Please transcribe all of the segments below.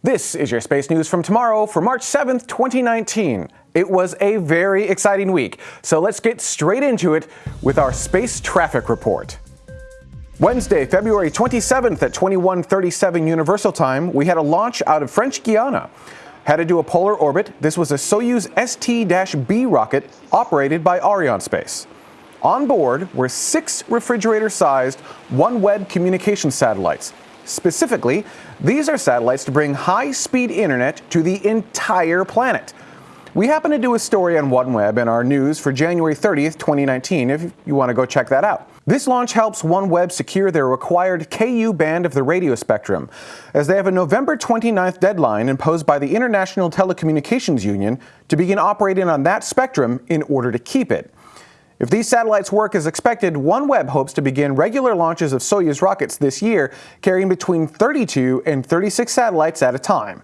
This is your space news from tomorrow for March 7th, 2019. It was a very exciting week, so let's get straight into it with our space traffic report. Wednesday, February 27th at 2137 Universal Time, we had a launch out of French Guiana. Headed to do a polar orbit, this was a Soyuz ST-B rocket operated by Arianespace. On board were six refrigerator-sized OneWeb communication satellites, Specifically, these are satellites to bring high-speed internet to the entire planet. We happen to do a story on OneWeb in our news for January 30th, 2019, if you want to go check that out. This launch helps OneWeb secure their required KU band of the radio spectrum, as they have a November 29th deadline imposed by the International Telecommunications Union to begin operating on that spectrum in order to keep it. If these satellites work as expected, OneWeb hopes to begin regular launches of Soyuz rockets this year, carrying between 32 and 36 satellites at a time.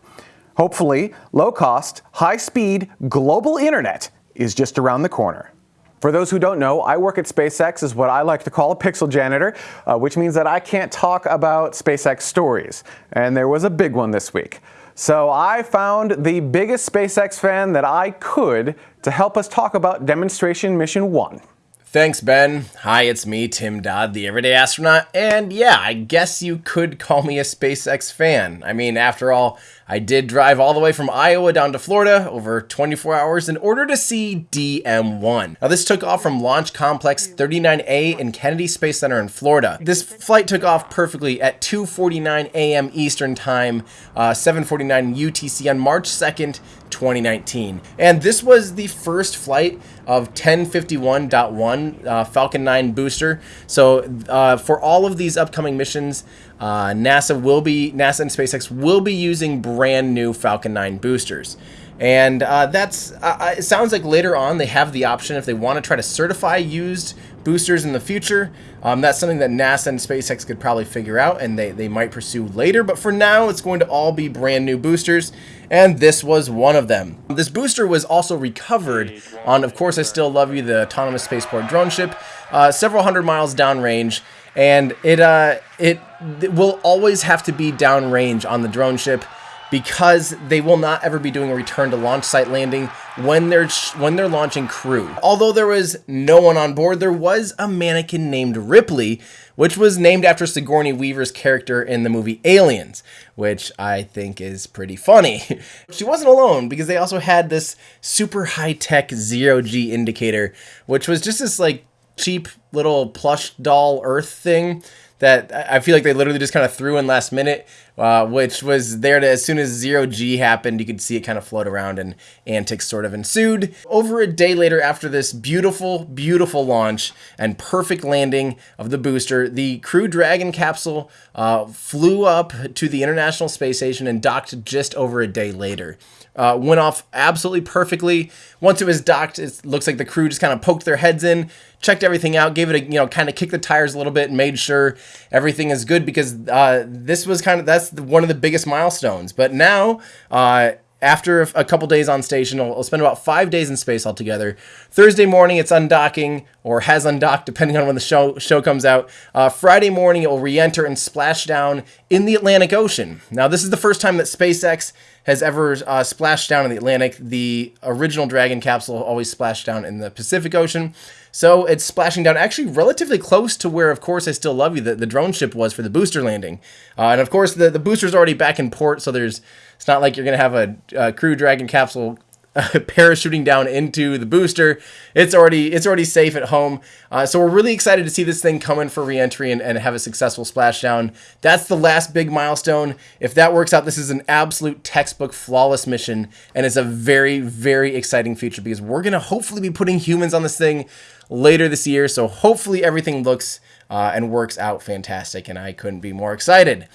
Hopefully, low-cost, high-speed, global internet is just around the corner. For those who don't know, I work at SpaceX as what I like to call a pixel janitor, uh, which means that I can't talk about SpaceX stories. And there was a big one this week. So I found the biggest SpaceX fan that I could to help us talk about Demonstration Mission 1. Thanks, Ben. Hi, it's me, Tim Dodd, the Everyday Astronaut, and yeah, I guess you could call me a SpaceX fan. I mean, after all, I did drive all the way from Iowa down to Florida over 24 hours in order to see DM1. Now, this took off from Launch Complex 39A in Kennedy Space Center in Florida. This flight took off perfectly at 2.49 a.m. Eastern Time, uh, 7.49 UTC on March 2nd, 2019. And this was the first flight of 1051.1 uh, Falcon 9 booster. So uh, for all of these upcoming missions, uh, NASA will be NASA and SpaceX will be using brand new Falcon 9 boosters. And uh, that's uh, uh, it sounds like later on they have the option if they want to try to certify used boosters in the future. Um, that's something that NASA and SpaceX could probably figure out and they, they might pursue later. But for now, it's going to all be brand new boosters. And this was one of them. This booster was also recovered on, of course, I Still Love You, the autonomous spaceport drone ship, uh, several hundred miles downrange. And it, uh, it, it will always have to be downrange on the drone ship because they will not ever be doing a return to launch site landing when they're when they're launching crew. Although there was no one on board, there was a mannequin named Ripley, which was named after Sigourney Weaver's character in the movie Aliens, which I think is pretty funny. she wasn't alone because they also had this super high-tech zero-G indicator, which was just this like cheap little plush doll earth thing that I feel like they literally just kind of threw in last minute, uh, which was there to, as soon as zero G happened, you could see it kind of float around and antics sort of ensued. Over a day later after this beautiful, beautiful launch and perfect landing of the booster, the Crew Dragon capsule uh, flew up to the International Space Station and docked just over a day later. Uh, went off absolutely perfectly. Once it was docked, it looks like the crew just kind of poked their heads in, checked everything out, gave it a, you know, kind of kicked the tires a little bit and made sure everything is good because uh, this was kind of, that's one of the biggest milestones. But now, uh, after a couple days on station, it'll, it'll, spend about five days in space altogether. Thursday morning, it's undocking or has undocked, depending on when the show show comes out. Uh, Friday morning, it will re-enter and splash down in the Atlantic Ocean. Now, this is the first time that SpaceX has ever uh, splashed down in the Atlantic. The original Dragon capsule always splashed down in the Pacific Ocean. So it's splashing down actually relatively close to where, of course, I Still Love You, the, the drone ship was for the booster landing. Uh, and of course, the, the booster's already back in port, so there's it's not like you're going to have a, a Crew Dragon capsule parachuting down into the booster. It's already it's already safe at home. Uh, so we're really excited to see this thing come in for reentry and, and have a successful splashdown. That's the last big milestone. If that works out, this is an absolute textbook flawless mission, and it's a very very exciting future because we're gonna hopefully be putting humans on this thing later this year. So hopefully everything looks uh, and works out fantastic, and I couldn't be more excited.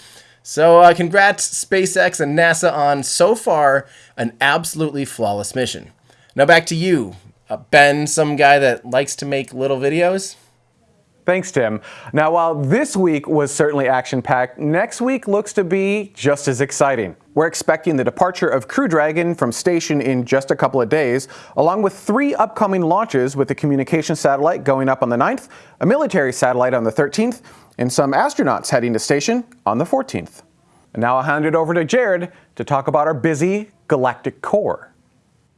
So uh, congrats SpaceX and NASA on so far an absolutely flawless mission. Now back to you, uh, Ben, some guy that likes to make little videos. Thanks, Tim. Now, while this week was certainly action-packed, next week looks to be just as exciting. We're expecting the departure of Crew Dragon from station in just a couple of days, along with three upcoming launches with a communication satellite going up on the 9th, a military satellite on the 13th, and some astronauts heading to station on the 14th. And now I'll hand it over to Jared to talk about our busy galactic core.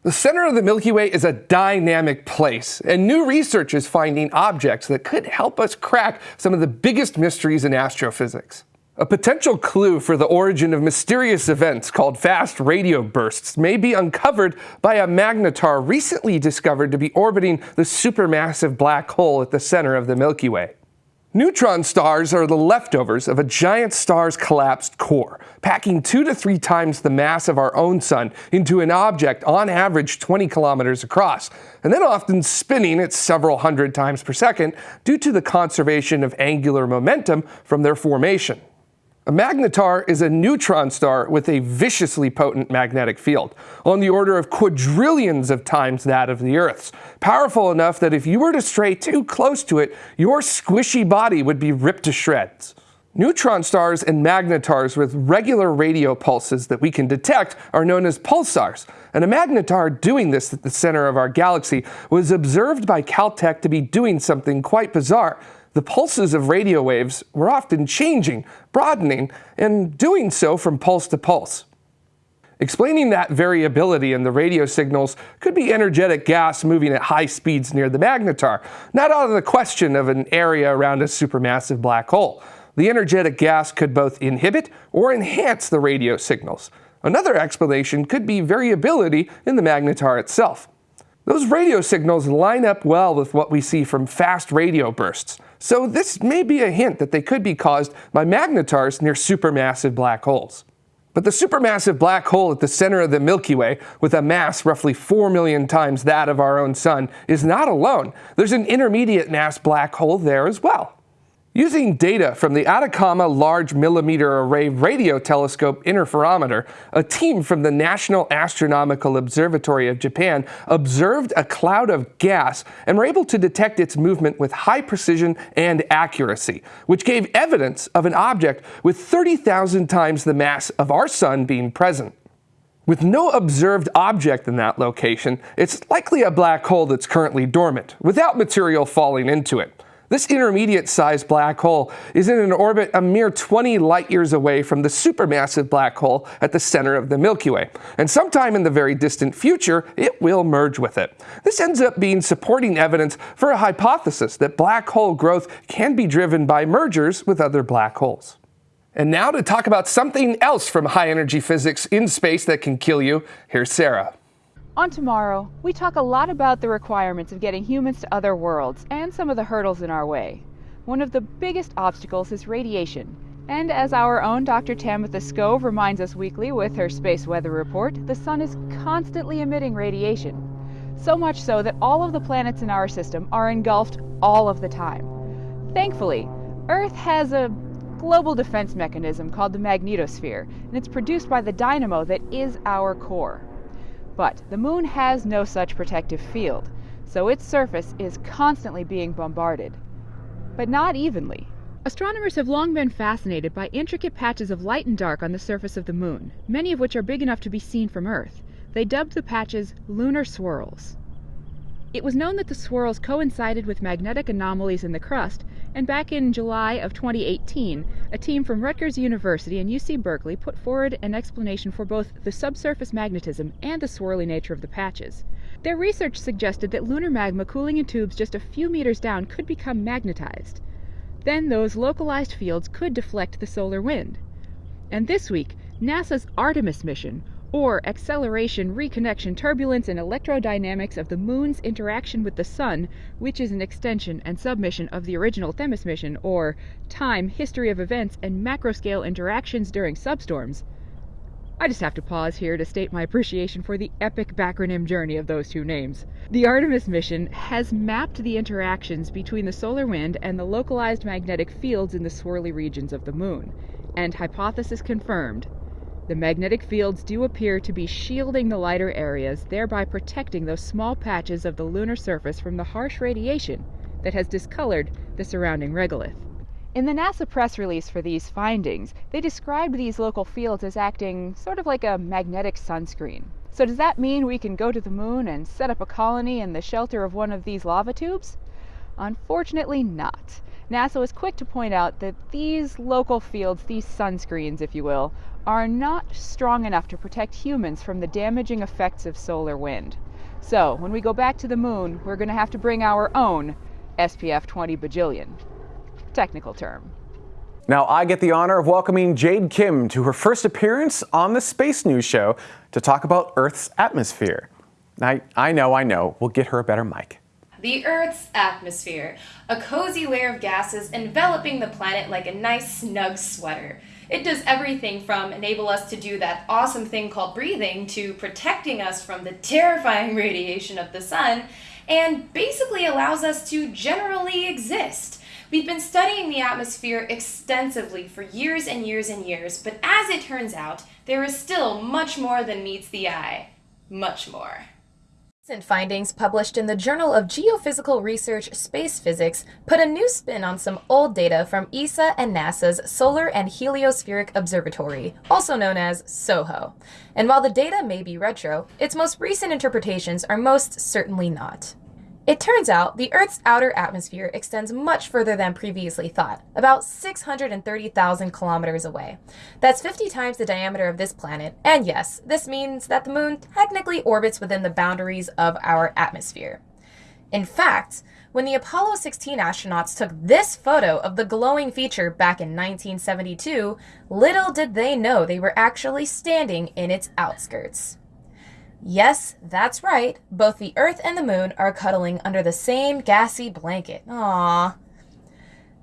The center of the Milky Way is a dynamic place, and new research is finding objects that could help us crack some of the biggest mysteries in astrophysics. A potential clue for the origin of mysterious events called fast radio bursts may be uncovered by a magnetar recently discovered to be orbiting the supermassive black hole at the center of the Milky Way. Neutron stars are the leftovers of a giant star's collapsed core, packing two to three times the mass of our own sun into an object on average 20 kilometers across, and then often spinning at several hundred times per second due to the conservation of angular momentum from their formation. A magnetar is a neutron star with a viciously potent magnetic field, on the order of quadrillions of times that of the Earth's, powerful enough that if you were to stray too close to it, your squishy body would be ripped to shreds. Neutron stars and magnetars with regular radio pulses that we can detect are known as pulsars, and a magnetar doing this at the center of our galaxy was observed by Caltech to be doing something quite bizarre the pulses of radio waves were often changing, broadening, and doing so from pulse to pulse. Explaining that variability in the radio signals could be energetic gas moving at high speeds near the magnetar, not out of the question of an area around a supermassive black hole. The energetic gas could both inhibit or enhance the radio signals. Another explanation could be variability in the magnetar itself. Those radio signals line up well with what we see from fast radio bursts, so this may be a hint that they could be caused by magnetars near supermassive black holes. But the supermassive black hole at the center of the Milky Way, with a mass roughly 4 million times that of our own Sun, is not alone. There's an intermediate mass black hole there as well. Using data from the Atacama Large Millimeter Array Radio Telescope Interferometer, a team from the National Astronomical Observatory of Japan observed a cloud of gas and were able to detect its movement with high precision and accuracy, which gave evidence of an object with 30,000 times the mass of our Sun being present. With no observed object in that location, it's likely a black hole that's currently dormant, without material falling into it. This intermediate-sized black hole is in an orbit a mere 20 light-years away from the supermassive black hole at the center of the Milky Way, and sometime in the very distant future, it will merge with it. This ends up being supporting evidence for a hypothesis that black hole growth can be driven by mergers with other black holes. And now to talk about something else from high-energy physics in space that can kill you, here's Sarah. On tomorrow, we talk a lot about the requirements of getting humans to other worlds and some of the hurdles in our way. One of the biggest obstacles is radiation. And as our own Dr. Tamitha Skov reminds us weekly with her space weather report, the sun is constantly emitting radiation. So much so that all of the planets in our system are engulfed all of the time. Thankfully, Earth has a global defense mechanism called the magnetosphere, and it's produced by the dynamo that is our core. But the moon has no such protective field, so its surface is constantly being bombarded. But not evenly. Astronomers have long been fascinated by intricate patches of light and dark on the surface of the moon, many of which are big enough to be seen from Earth. They dubbed the patches lunar swirls. It was known that the swirls coincided with magnetic anomalies in the crust, and back in July of 2018, a team from Rutgers University and UC Berkeley put forward an explanation for both the subsurface magnetism and the swirly nature of the patches. Their research suggested that lunar magma cooling in tubes just a few meters down could become magnetized. Then those localized fields could deflect the solar wind. And this week, NASA's Artemis mission or acceleration, reconnection, turbulence, and electrodynamics of the moon's interaction with the sun, which is an extension and submission of the original Themis mission, or time, history of events, and macroscale interactions during substorms. I just have to pause here to state my appreciation for the epic backronym journey of those two names. The Artemis mission has mapped the interactions between the solar wind and the localized magnetic fields in the swirly regions of the moon, and hypothesis confirmed the magnetic fields do appear to be shielding the lighter areas, thereby protecting those small patches of the lunar surface from the harsh radiation that has discolored the surrounding regolith. In the NASA press release for these findings, they described these local fields as acting sort of like a magnetic sunscreen. So does that mean we can go to the moon and set up a colony in the shelter of one of these lava tubes? Unfortunately not. NASA was quick to point out that these local fields, these sunscreens, if you will, are not strong enough to protect humans from the damaging effects of solar wind. So when we go back to the moon, we're going to have to bring our own SPF 20 bajillion. Technical term. Now I get the honor of welcoming Jade Kim to her first appearance on the Space News Show to talk about Earth's atmosphere. I, I know, I know, we'll get her a better mic. The Earth's atmosphere, a cozy layer of gases enveloping the planet like a nice snug sweater. It does everything from enable us to do that awesome thing called breathing to protecting us from the terrifying radiation of the sun and basically allows us to generally exist. We've been studying the atmosphere extensively for years and years and years, but as it turns out, there is still much more than meets the eye. Much more. Recent findings published in the Journal of Geophysical Research Space Physics put a new spin on some old data from ESA and NASA's Solar and Heliospheric Observatory, also known as SOHO. And while the data may be retro, its most recent interpretations are most certainly not. It turns out the Earth's outer atmosphere extends much further than previously thought, about 630,000 kilometers away. That's 50 times the diameter of this planet, and yes, this means that the moon technically orbits within the boundaries of our atmosphere. In fact, when the Apollo 16 astronauts took this photo of the glowing feature back in 1972, little did they know they were actually standing in its outskirts. Yes, that's right. Both the Earth and the Moon are cuddling under the same gassy blanket. Aww.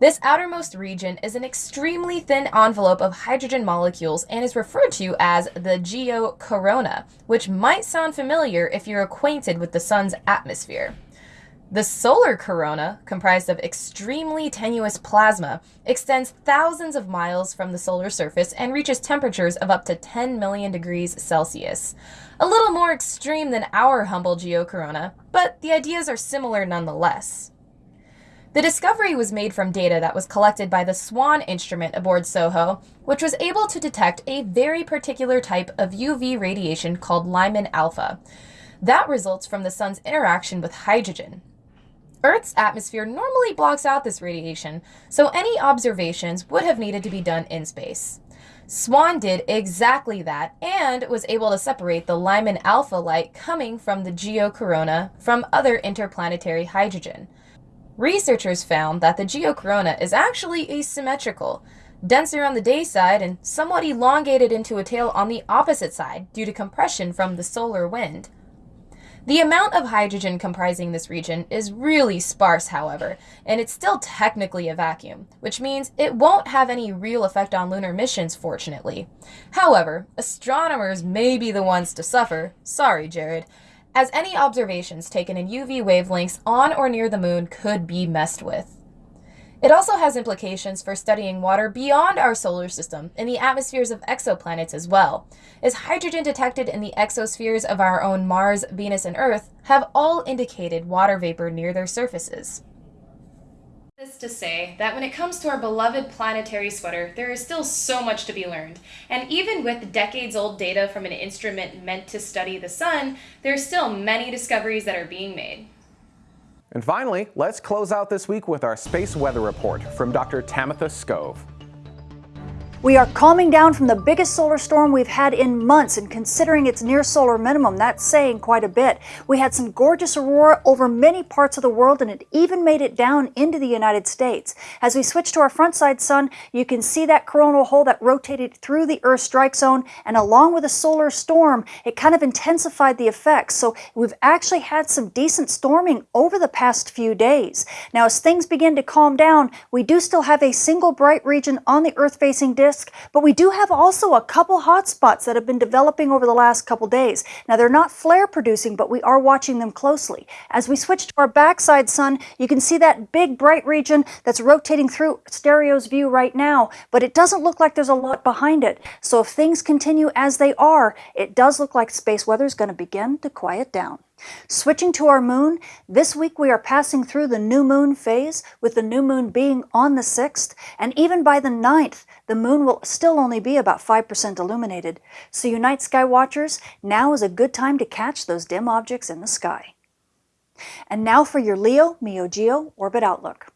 This outermost region is an extremely thin envelope of hydrogen molecules and is referred to as the geocorona, which might sound familiar if you're acquainted with the Sun's atmosphere. The solar corona, comprised of extremely tenuous plasma, extends thousands of miles from the solar surface and reaches temperatures of up to 10 million degrees Celsius. A little more extreme than our humble geocorona, but the ideas are similar nonetheless. The discovery was made from data that was collected by the SWAN instrument aboard SOHO, which was able to detect a very particular type of UV radiation called Lyman alpha. That results from the sun's interaction with hydrogen, Earth's atmosphere normally blocks out this radiation, so any observations would have needed to be done in space. SWAN did exactly that and was able to separate the Lyman alpha light coming from the geocorona from other interplanetary hydrogen. Researchers found that the geocorona is actually asymmetrical, denser on the day side and somewhat elongated into a tail on the opposite side due to compression from the solar wind. The amount of hydrogen comprising this region is really sparse, however, and it's still technically a vacuum, which means it won't have any real effect on lunar missions, fortunately. However, astronomers may be the ones to suffer, sorry Jared, as any observations taken in UV wavelengths on or near the moon could be messed with. It also has implications for studying water beyond our solar system in the atmospheres of exoplanets as well, as hydrogen detected in the exospheres of our own Mars, Venus, and Earth have all indicated water vapor near their surfaces. This to say that when it comes to our beloved planetary sweater, there is still so much to be learned. And even with decades old data from an instrument meant to study the sun, there are still many discoveries that are being made. And finally, let's close out this week with our space weather report from Dr. Tamitha Skov. We are calming down from the biggest solar storm we've had in months, and considering its near solar minimum, that's saying quite a bit. We had some gorgeous aurora over many parts of the world, and it even made it down into the United States. As we switch to our front side sun, you can see that coronal hole that rotated through the Earth strike zone, and along with a solar storm, it kind of intensified the effects. So we've actually had some decent storming over the past few days. Now, as things begin to calm down, we do still have a single bright region on the Earth-facing disk disk, but we do have also a couple hotspots that have been developing over the last couple days. Now they're not flare producing, but we are watching them closely. As we switch to our backside sun, you can see that big bright region that's rotating through Stereo's view right now, but it doesn't look like there's a lot behind it. So if things continue as they are, it does look like space weather is going to begin to quiet down. Switching to our moon, this week we are passing through the new moon phase, with the new moon being on the 6th, and even by the 9th, the moon will still only be about 5% illuminated. So you night sky watchers, now is a good time to catch those dim objects in the sky. And now for your Leo, Meo Geo Orbit Outlook.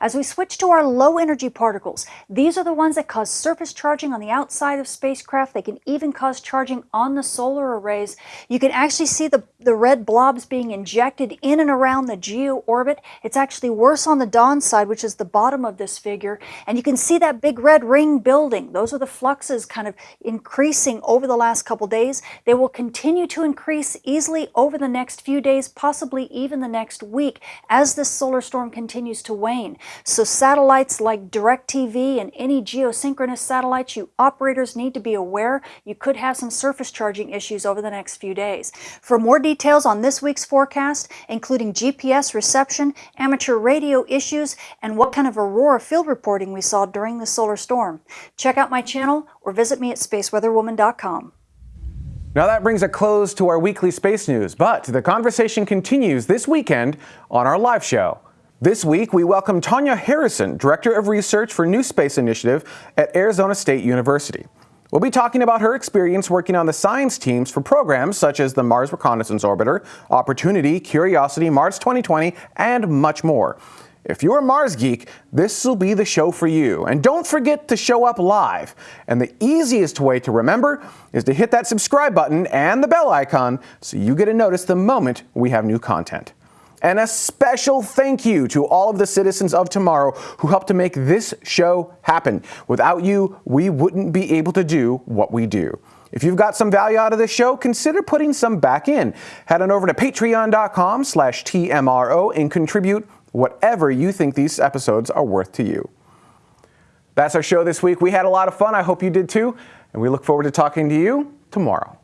As we switch to our low energy particles, these are the ones that cause surface charging on the outside of spacecraft. They can even cause charging on the solar arrays. You can actually see the, the red blobs being injected in and around the geo orbit. It's actually worse on the dawn side, which is the bottom of this figure. And you can see that big red ring building. Those are the fluxes kind of increasing over the last couple days. They will continue to increase easily over the next few days, possibly even the next week, as this solar storm continues to wane. So satellites like DirecTV and any geosynchronous satellites, you operators need to be aware you could have some surface charging issues over the next few days. For more details on this week's forecast, including GPS reception, amateur radio issues, and what kind of aurora field reporting we saw during the solar storm, check out my channel or visit me at spaceweatherwoman.com. Now that brings a close to our weekly space news, but the conversation continues this weekend on our live show. This week, we welcome Tanya Harrison, Director of Research for New Space Initiative at Arizona State University. We'll be talking about her experience working on the science teams for programs such as the Mars Reconnaissance Orbiter, Opportunity, Curiosity, Mars 2020, and much more. If you're a Mars geek, this will be the show for you. And don't forget to show up live. And the easiest way to remember is to hit that subscribe button and the bell icon so you get a notice the moment we have new content. And a special thank you to all of the citizens of tomorrow who helped to make this show happen. Without you, we wouldn't be able to do what we do. If you've got some value out of this show, consider putting some back in. Head on over to patreon.com slash TMRO and contribute whatever you think these episodes are worth to you. That's our show this week. We had a lot of fun. I hope you did too. And we look forward to talking to you tomorrow.